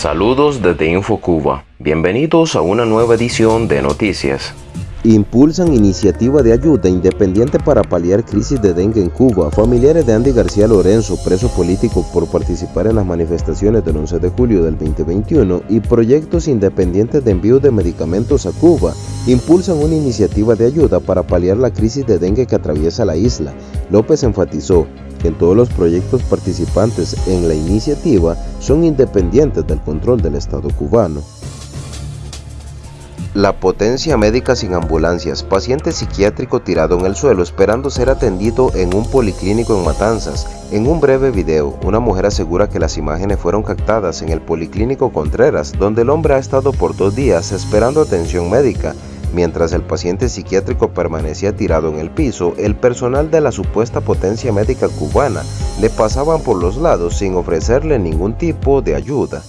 Saludos desde InfoCuba. Bienvenidos a una nueva edición de Noticias. Impulsan iniciativa de ayuda independiente para paliar crisis de dengue en Cuba. Familiares de Andy García Lorenzo, preso político por participar en las manifestaciones del 11 de julio del 2021 y proyectos independientes de envío de medicamentos a Cuba, impulsan una iniciativa de ayuda para paliar la crisis de dengue que atraviesa la isla. López enfatizó que todos los proyectos participantes en la iniciativa son independientes del control del Estado cubano. La potencia médica sin ambulancias, paciente psiquiátrico tirado en el suelo esperando ser atendido en un policlínico en Matanzas. En un breve video, una mujer asegura que las imágenes fueron captadas en el policlínico Contreras, donde el hombre ha estado por dos días esperando atención médica. Mientras el paciente psiquiátrico permanecía tirado en el piso, el personal de la supuesta potencia médica cubana le pasaban por los lados sin ofrecerle ningún tipo de ayuda.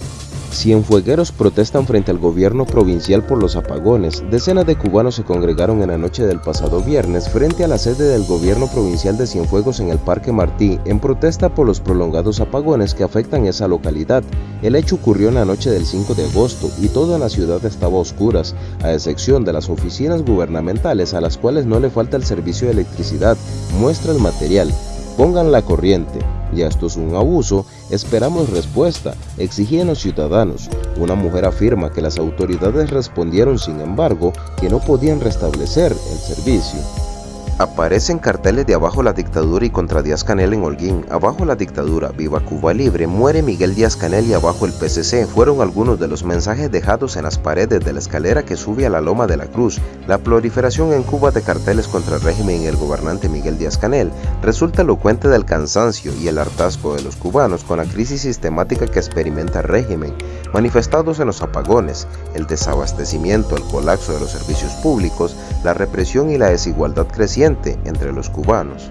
Cienfuegueros protestan frente al gobierno provincial por los apagones. Decenas de cubanos se congregaron en la noche del pasado viernes frente a la sede del gobierno provincial de Cienfuegos en el Parque Martí en protesta por los prolongados apagones que afectan esa localidad. El hecho ocurrió en la noche del 5 de agosto y toda la ciudad estaba a oscuras, a excepción de las oficinas gubernamentales a las cuales no le falta el servicio de electricidad. Muestra el material. Pongan la corriente. Ya esto es un abuso, esperamos respuesta, exigían los ciudadanos. Una mujer afirma que las autoridades respondieron sin embargo que no podían restablecer el servicio. Aparecen carteles de Abajo la dictadura y contra Díaz Canel en Holguín. Abajo la dictadura, viva Cuba libre, muere Miguel Díaz Canel y abajo el PCC fueron algunos de los mensajes dejados en las paredes de la escalera que sube a la Loma de la Cruz. La proliferación en Cuba de carteles contra el régimen y el gobernante Miguel Díaz Canel resulta elocuente del cansancio y el hartazgo de los cubanos con la crisis sistemática que experimenta el régimen, manifestados en los apagones, el desabastecimiento, el colapso de los servicios públicos, la represión y la desigualdad creciente entre los cubanos.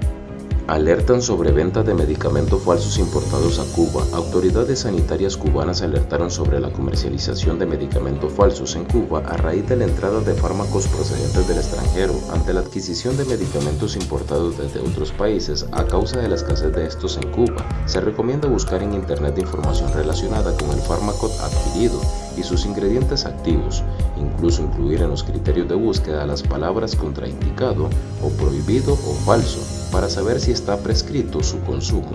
Alertan sobre venta de medicamentos falsos importados a Cuba. Autoridades sanitarias cubanas alertaron sobre la comercialización de medicamentos falsos en Cuba a raíz de la entrada de fármacos procedentes del extranjero ante la adquisición de medicamentos importados desde otros países a causa de la escasez de estos en Cuba. Se recomienda buscar en internet información relacionada con el fármaco adquirido y sus ingredientes activos, incluso incluir en los criterios de búsqueda las palabras contraindicado o prohibido o falso para saber si está prescrito su consumo.